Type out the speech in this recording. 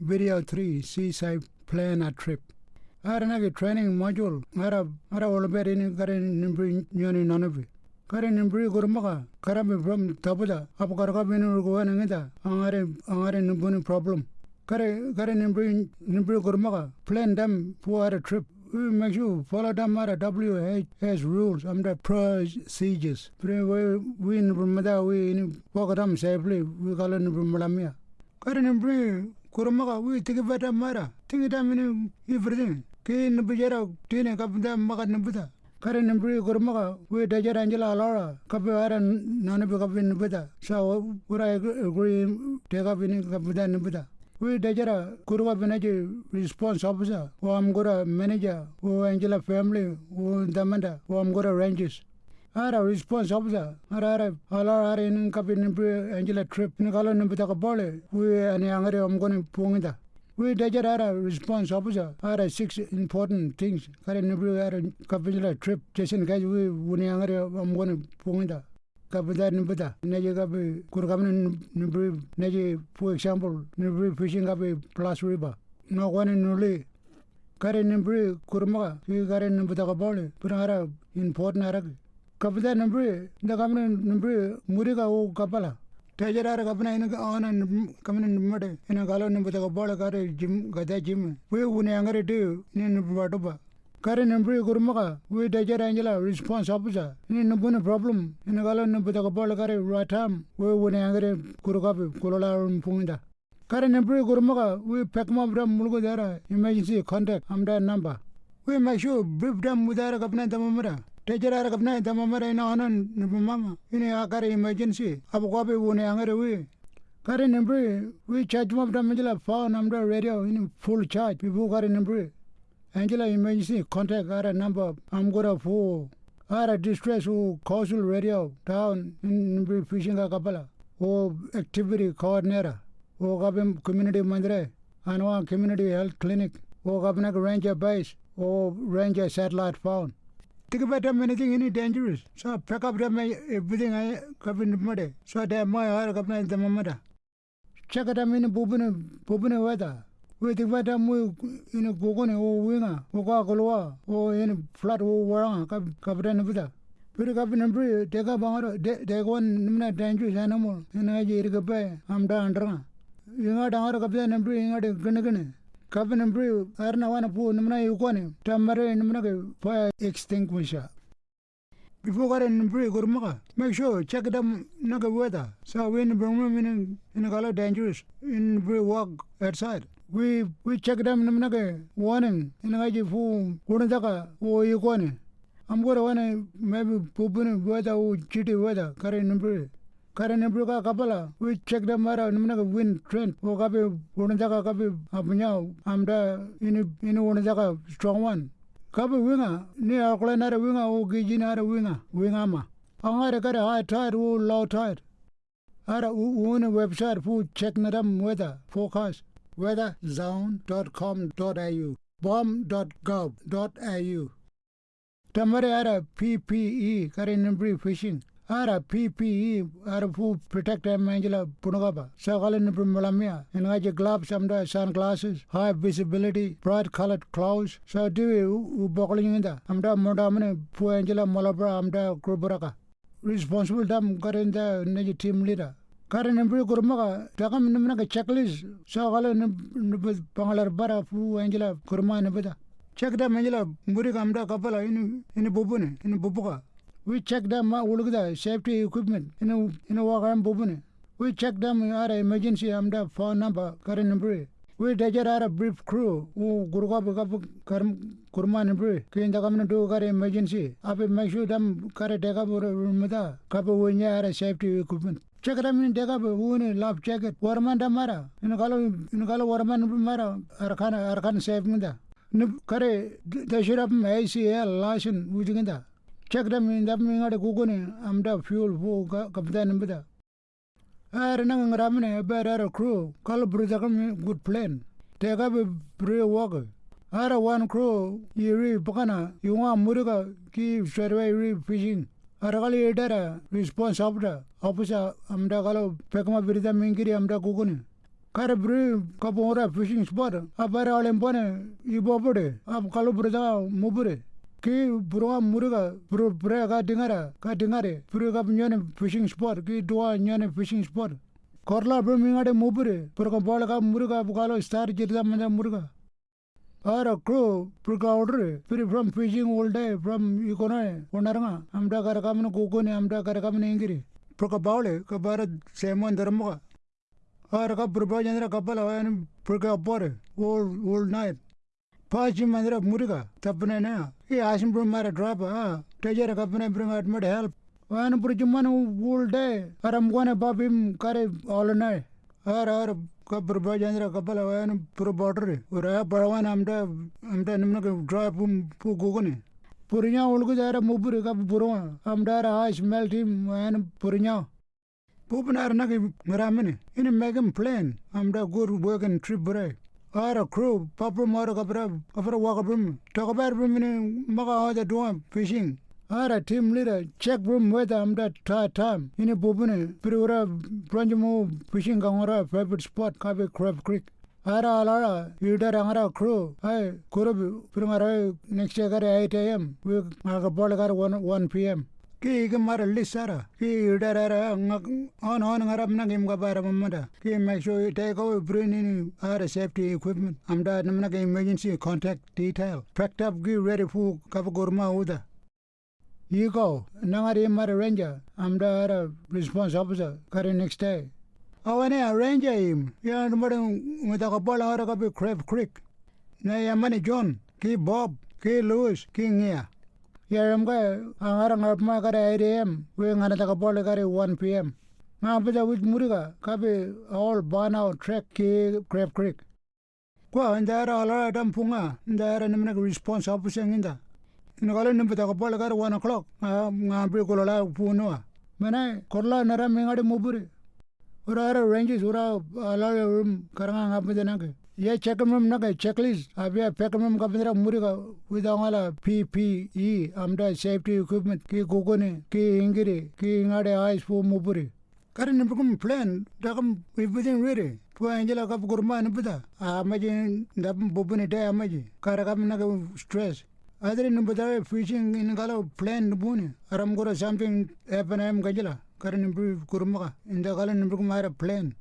video 3 seaside planner trip ara nagi training module ara ara olberi ni kare nimbri nyoni nanabi kare nimbri gurmaga karami from tabuda apu karga binu ruwana ngida angare angare nimbuni problem kare kare nimbri nimbri gurmaga plan them for a trip we make sure follow them our WHS rules and the procedures. We we in Burmada we in them safely. We call it Burmadamia. Kare nimbri kurmaga wi tiki vata mara tiki tamini ifritin ki nipu tine tini kapita maka nipita kari nipri kurumaka wi tajera njila alara kapi wara nanipi kapi nipita sa ura tega te kapi ni kapita nipita wi dajara kuruka pinaji response officer wa amgura manager wa angela family wa damanda wa amgura ranges ara response officer ara ara. Ala ara in kapi nimpi angela trip ni kala nimpi taka bole. We ani angare omgoni pungida we dajar ara response officer ara six important things. Kare nimpi ara kapi angela trip jason kai we wuni angare omgoni pungida kapi da nimpi da neji kapi kur kapi nimpi neji for example nimpi fishing kapi plus river. No kwani nuli kare nimpi kurmaga ki kare nimpi taka bole. Pura ara important ara kapita nambri da kamna nambri muriga o kapala tejara kapna ina ana kamna namade ina galo nambu ta bola kare jim gada jim we une angare de ni nambu ba kare nambri gurmaga we tejara angela response officer ni nambu na problem ina galo nambu ta bola kare ratam we une angare kurukapi kulola punginda kare nambri gurmaga we pekma bram mulgo dara emergency contact amda number we make sure brief dam mudara kapna tamamara tejara kapna tamamara ina anan nubumama ina akare emergency abu kwabe wune angare we kare nembri we charge map dam jela phone amda radio in full charge people kare nembri angela emergency contact kare number am gora fo ara distress o coastal radio down in fishing ka kapala o activity coordinator o kabem community mandre anwa community health clinic o kabna ranger base o ranger satellite phone think about them anything any dangerous. So pack up them everything I come in the mud. So they my heart come in the mamada. Check them in bubune bubune weather. We think about them in a gogone o winga, o gagolwa, o in flat o warang kabra nabida. Puri kapin and brew, take up on they go on dangerous animal, and I get a bay, I'm down drunk. You got out of the and bring out a gunagane. kabin bri arna wana pu namna yukoni tamare namna ke fire extinguisher. Before gare bri gurmaka make sure check them naga weather. So when brumma in in gala dangerous in bri walk outside. We we check them namna ke warning in gaji fu gurun daga o yukoni am gora wana maybe pupune weather o chiti weather kare bri kare ne bruka kapala we check them mara ka win trend o kape wona jaka kape apunya amda ini ini wona jaka strong one. Kape winga ni akole nare winga o giji nare winga winga ma. Angare kare high tide o low tide. Ara wona website fu check nadam weather forecast. weatherzone.com.au bom.gov.au tamare ara PPE kare nimbre fishing ara PPE ara fu protect them angela punagaba sakal in pumbalamia and I je gloves am da sunglasses high visibility bright colored clothes so do u bokolinginda am da modamne pu angela malabra am da gruburaka responsible dam garin da ne team leader kare ne bri kurmaga takam nimna ka checklist sakal ne bangalar bara fu angela kurma ne bada check da angela muri kam da kapala in in bubune in bubuka we check them uh, ulugda safety equipment. In in a walk am bubune we check them are emergency am the phone number current number. We dajar are brief crew. U gurga buga karam kurma number. Kin da kamna do kare emergency. Ape make sure them kare bur mada kap wonya are safety equipment. Check them in daga wone lab check it. Warman da mara in galo in galo warman mara arkana arkan safe mada kare dashirap ACL chak da min da min ngada kuku ni am da fuel fu kapitan bida ar na ngara mine ber ar crew. Kal bruja kam good plan. Tega be bre wog ara one crew yiri pakana yunga muriga ki sherwa yiri fishing. అరగలు ఏడారా response ఆపడా ఆపస అమ్డా గలో పెకమ బిరిదా మింగిరి అమ్డా కూకుని కర బ్రీ కపూరా ఫిషింగ్ స్పాట్ ఆ బరే వాళ్ళేం పోనే ఈ బొబ్బడే ఆ కలు బురదా ముబ్బురే ki burwa murga bur bura ga dingara ga dingare. Burga nyane fishing spot ki dua nyane fishing spot. Korla bur mingade mubure burga bolga murga bugalo star jirda manja murga. Ara kro burga order pir from fishing all day from ikona onaranga. Amda karakamun kokone amda karakamun ingiri. Burga bawle ka bara semon dharmaga ara ka burba jandra kapala ayan burga bore all all night. पाजी मंदिर मुरीगा तपने ना। ये आशिम ब्रह्म मारा drop हाँ taser का अपने ब्रह्म admit help. वहाँ पर जो मन बोल दे और हम कौन है बाबी करे ऑल नाइट और और कब ब्रह्म जंद्र कपल वहाँ पर बॉर्डर है और यह बड़वान हम डे हम डे निम्न के ड्रॉप हम पुगोगने पुरिया उनको जा रहा मुबर कब बुरों हम डे रहा स्मेल टीम वहाँ पुरिया। पुपनार ना कि मेरा इन्हें मैगम प्लेन। हम डे गुरु वर्क ट्रिप बुराई Ara crew papur mara kapra kapra wakabrum takabar brimini maga hada duwa fishing. Ara team leader check room weather amda ta time ini pupini piriura pranjamu fishing kangora favorite spot kabe crab creek. Ara alara leader angara crew ay kurub pirangara next day kare 8 am we aga bol kare 1 1 pm ki ke mara lisara ki udara ngak on on ngarap na gim gabara mamada ki make sure you take over bring in our safety equipment amda namna ke emergency contact detail packed up get ready for kap gorma uda Ego, nangari mara ranger, amda ara response officer, kare next day. Awane a ranger him, ya numara ngata kapala hara kapi Crab Creek. Na yamani John, ki Bob, ki Lewis, ki Ngia. Yaram ga angara ngap ma kare 8 am we ngana ta kapole kare 1 pm nga pja wit muriga kabe all burn out track ke crab creek kwa ndara ala dam punga ndara nimna response officer nginda ngale nimba ta kapole kare 1 o'clock nga bi ko la punwa mena korla nara mengade muburi ura ara ranges ura ala karanga ngap nake ye checkmem naga checklist. Abia pekmem kabindra muriga widangala PPE amda safety equipment ki kukuni ki ingiri ki ingade ice po muburi kare nimbukum plan dagam everything ready pu angela kap gurma nibda amaji ndam bubuni day amaji. Kare kam naga stress. Adre nimbada fishing ingala plan nubuni aram gora something happen am gajila kare nimbu gurma inda galo nimbukum ara plan